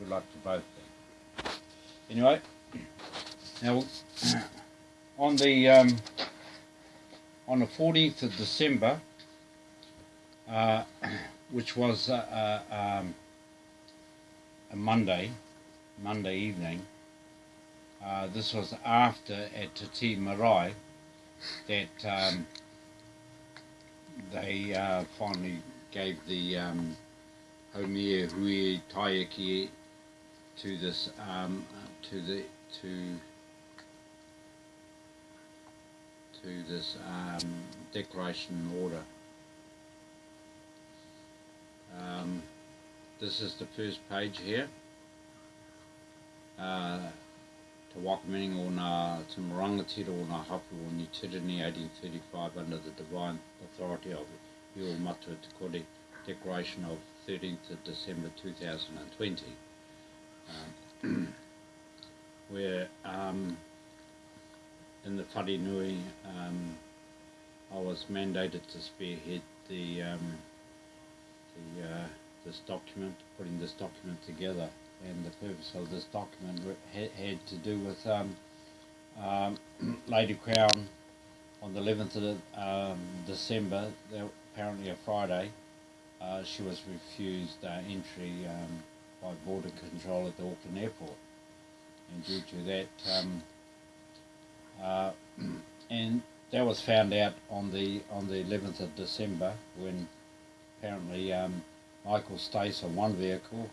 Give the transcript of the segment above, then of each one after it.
good luck to both of them. Anyway, now on the um, on the 14th of December, uh, which was uh, uh, um, a Monday, Monday evening. Uh, this was after at Te Tii Marae that um, they finally gave the um, Haumea Hui Taiyaki to this um, to the to to this um, declaration order. Um, this is the first page here. Uh, Te Whakaminenga o ngā Te Morangatira o ngā hapu o Ni Tirini 1835 under the divine authority of Io Matua Te Declaration of 13th of December 2020 um, where um, in the Wharenui um, I was mandated to spearhead the, um, the uh, this document, putting this document together. And the purpose of this document had, had to do with um, um, Lady Crown on the 11th of um, December, apparently a Friday, uh, she was refused uh, entry um, by border control at the Auckland airport. And due to that, um, uh, and that was found out on the on the 11th of December when apparently um, Michael Stace on one vehicle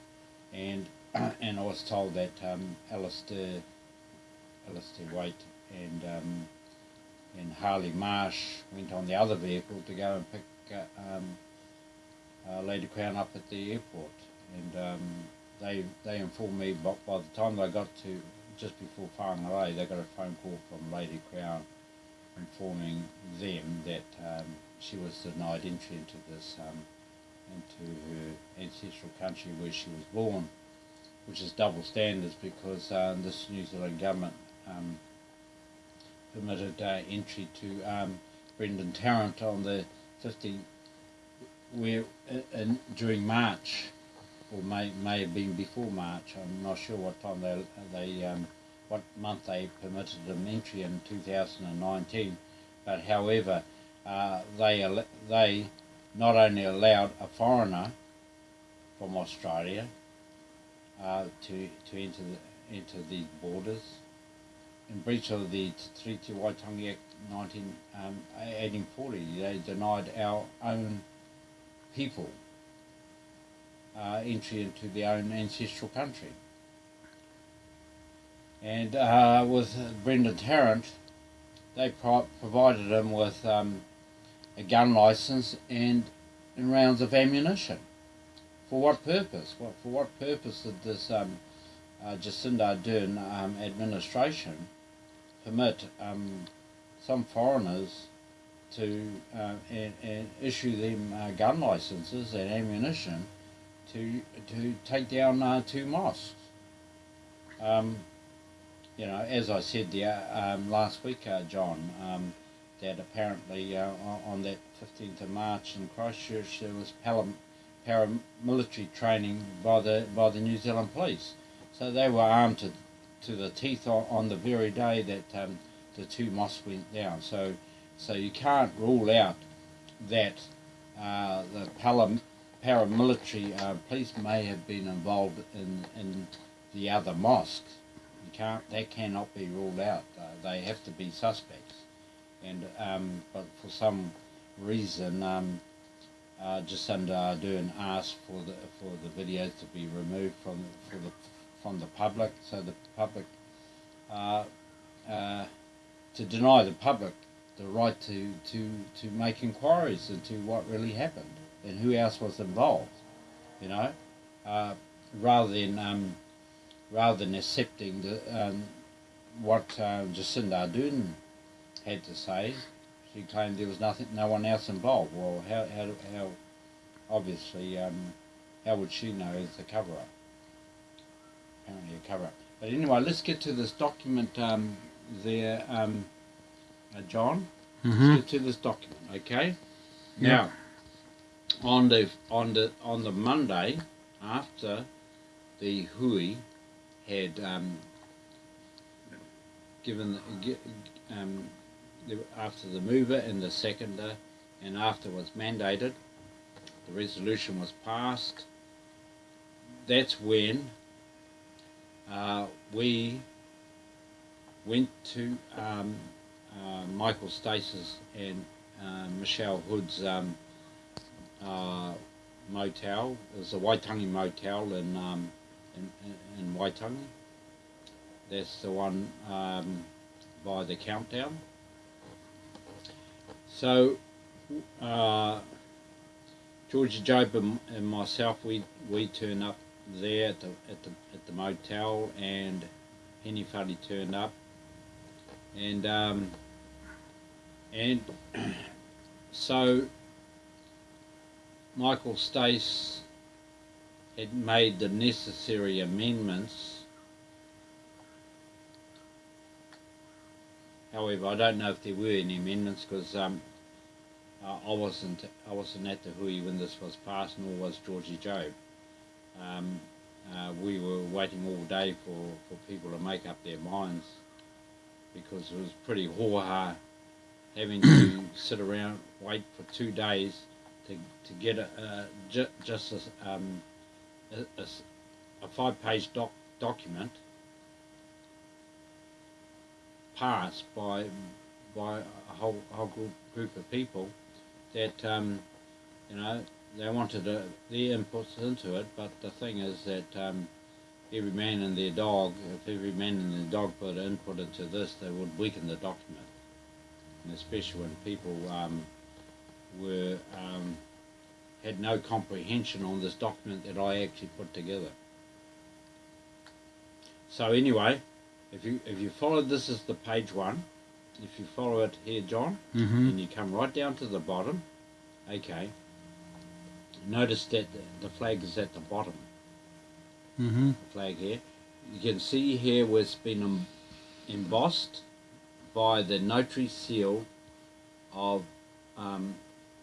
and and I was told that um, Alistair, Alistair Waite and um, and Harley Marsh went on the other vehicle to go and pick uh, um, uh, Lady Crown up at the airport, and um, they they informed me. But by the time they got to just before Whangarei, they got a phone call from Lady Crown informing them that um, she was denied entry into this um, into her ancestral country where she was born which is double standards because uh, this New Zealand government um, permitted uh, entry to um, Brenton Tarrant on the 15th, where in, during March, or may may have been before March. I'm not sure what time they they um, what month they permitted him entry in 2019. But however, uh, they they not only allowed a foreigner from Australia uh, to to enter the, enter these borders in breach of the Treaty Waitangi Act 19, um, 1840. They denied our own people uh, entry into their own ancestral country. And uh, with Brenton Tarrant, they pro provided him with um, a gun license and, and rounds of ammunition. For what purpose? What, for what purpose did this um, uh, Jacinda Ardern um, administration permit um, some foreigners to uh, and, and issue them uh, gun licenses and ammunition to to take down uh, two mosques? Um, you know, as I said there um, last week, uh, John, um, that apparently uh, on that 15th of March in Christchurch there was paramilitary training by the by the New Zealand Police. So they were armed to, to the teeth on, the very day that um, the two mosques went down. So so you can't rule out that uh, the paramilitary uh, police may have been involved in, in the other mosques. You can't that cannot be ruled out. Uh, they have to be suspects. And um, but for some reason. Um, uh, Jacinda Ardern asked for the for the videos to be removed from for the from the public, so the public uh, uh, to deny the public the right to to to make inquiries into what really happened and who else was involved, you know, uh, rather than um, rather than accepting the um, what uh, Jacinda Ardern had to say she claimed there was nothing, no one else involved. Well, how, how, how obviously, um, how would she know it's a cover-up? Apparently a cover-up. But anyway, let's get to this document um, there, um, uh, John. Mm-hmm. Let's get to this document, okay? Yeah. On the on the on the Monday after the hui had um, given um, after the mover and the seconder, and after was mandated, the resolution was passed. That's when uh, we went to um, uh, Michael Stace's and uh, Michelle Hood's um, uh, motel. It was a Waitangi motel in, um, in, in, Waitangi. That's the one um, by the countdown. So, uh, Georgie Job and, and myself, we, we turn up there at the, at the, at the motel, and Henny Fuddy turned up. And, um, and so Michael Stace had made the necessary amendments. However, I don't know if there were any amendments because um, I wasn't I wasn't at the hui when this was passed, nor was Georgie Joe. Um, uh, we were waiting all day for, for people to make up their minds because it was pretty hoha having to sit around wait for two days to, to get a, ju- just a, um, a, a a five-page doc- document passed by by a whole whole group, group of people that um, you know they wanted uh their inputs into it, but the thing is that um, every man and their dog, if every man and their dog put input into this, they would weaken the document, and especially when people um, were um, had no comprehension on this document that I actually put together. So anyway, if you if you follow this is the page one, if you follow it here, John, Mm-hmm. and you come right down to the bottom, okay. Notice that the, the flag is at the bottom. Mm-hmm. The flag here. You can see here where it's been em- embossed by the notary seal of um,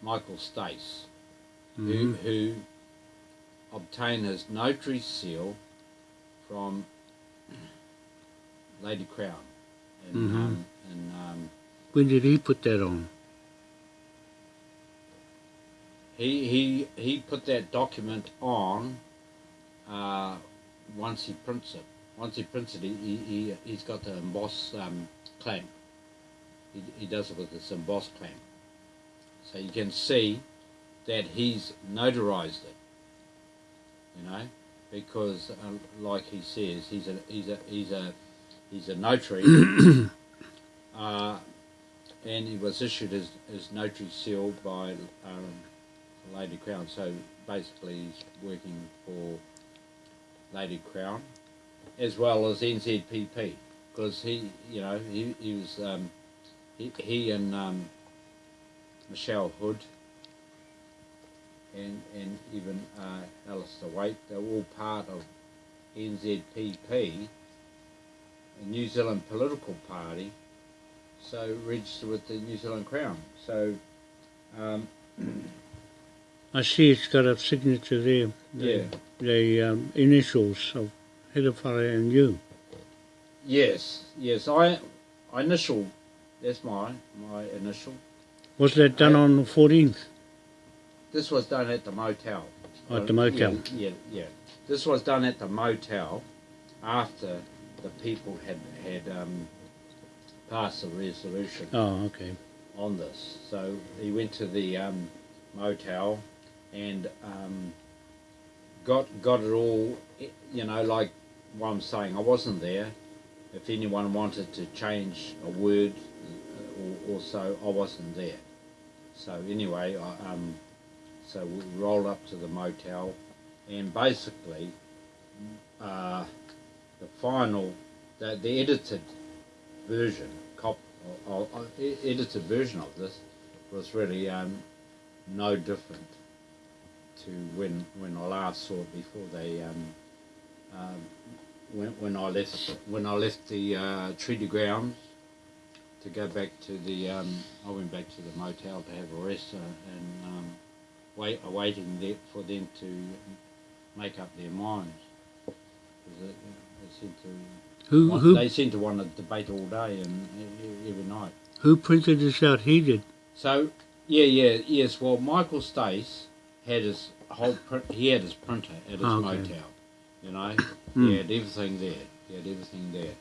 Michael Stace, who, Mhm. who obtained his notary seal from Lady Crown. And, Mhm. um, and um, When did he put that on? he, he, he put that document on uh, once he prints it. Once he prints it, he, he, he, he's got the emboss um, clamp. He, he does it with this emboss clamp. So you can see that he's notarized it. You know, because uh, like he says, he's a he's a he's a he's a notary, uh, and he was issued his, his notary seal by um, Lady Crown. So basically, he's working for Lady Crown as well as NZPP because he, you know, he, he was um, he, he and um, Michelle Hood and and even uh, Alistair Waite, they're all part of NZPP, a New Zealand political party, so registered with the New Zealand Crown. So, um, I see it's got a signature there. The, Yeah. The um, initials of Hedefare and you. yes, yes, I, I initial, that's my my initial. Was that done on the 14th? This was done at the motel. Oh, at the motel. Yeah, yeah, yeah. This was done at the motel after the people had had um, passed the resolution Oh, okay. on this. So he went to the um, motel and um, got got it all. You know, like what I'm saying, I wasn't there. If anyone wanted to change a word or, or so, I wasn't there. So anyway, I, um, so we rolled up to the motel, and basically, uh, the final, the, the edited version, cop, or, or, e- edited version of this was really um, no different to when when I last saw it before they um, um, when when I left when I left the uh, treaty grounds to go back to the um, I went back to the motel to have a rest uh, and um, wait awaiting there for them to make up their minds. seem to Who want, who they seem to want to debate all day and e- every night. who printed this out? He did. So yeah, yeah, yes. Well, Michael Stace had his whole print. He had his printer at his Oh, okay. motel. You know, Hmm. he had everything there. He had everything there.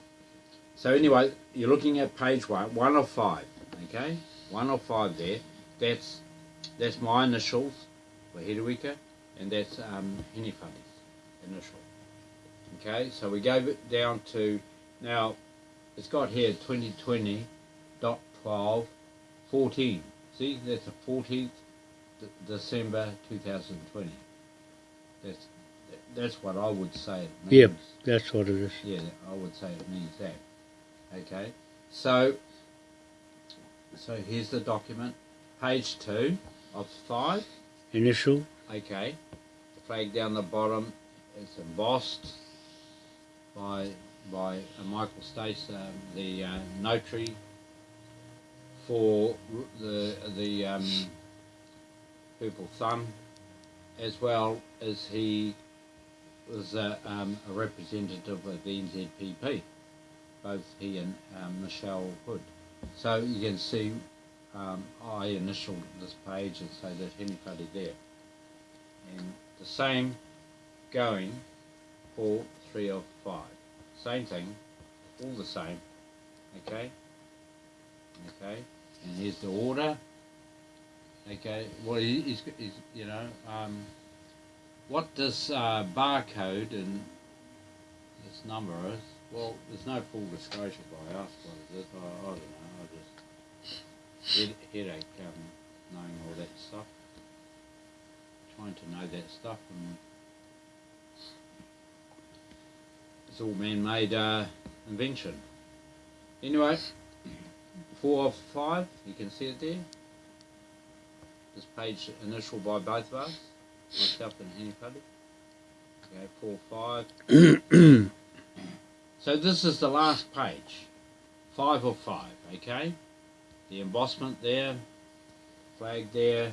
So anyway, you're looking at page one, one of five. Okay, one of five there. That's that's my initials for Hedewika, and that's um, Henifani's initial. Okay, so we gave it down to now. It's got here 2020 dot 12 14. See, that's the 14th D- December 2020. That's that's what I would say it means. Yep. That's what it is. Yeah, I would say it means that. Okay. So so here's the document. Page two of five. Initial. Okay. The flag down the bottom is embossed by by uh, Michael Stace, um, the uh, notary for the the um, Purple Thumb, as well as he was a, um, a representative of the NZPP, both he and um, Michelle Hood. So you can see um, I initialed this page and say that anybody there. And the same going for three of five. Same thing, all the same. Okay? Okay? And here's the order. Okay, well, he- he's, he's you know, um, what this uh, barcode and this number is, well, there's no full disclosure by us what it is. I, I don't know. I just head, headache um, knowing all that stuff. Trying to know that stuff and it's all man-made uh, invention. Anyway, four of five. You can see it there. This page initial by both of us, myself and Puddy. Okay, four, five. so this is the last page. Five of five, okay? The embossment there, flag there,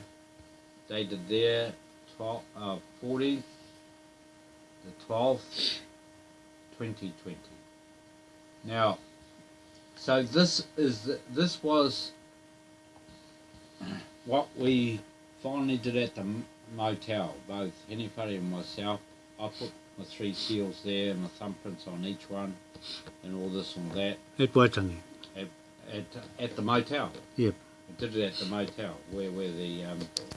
dated there, 12, uh, 40, the 12th, 2020. Now, so this is the, this was what we finally did at the motel. Both Henny Fuddy and myself. I put my three seals there, my thumbprints on each one, and all this and that At Waitangi. at at the motel. Yep. We did it at the motel where where the um,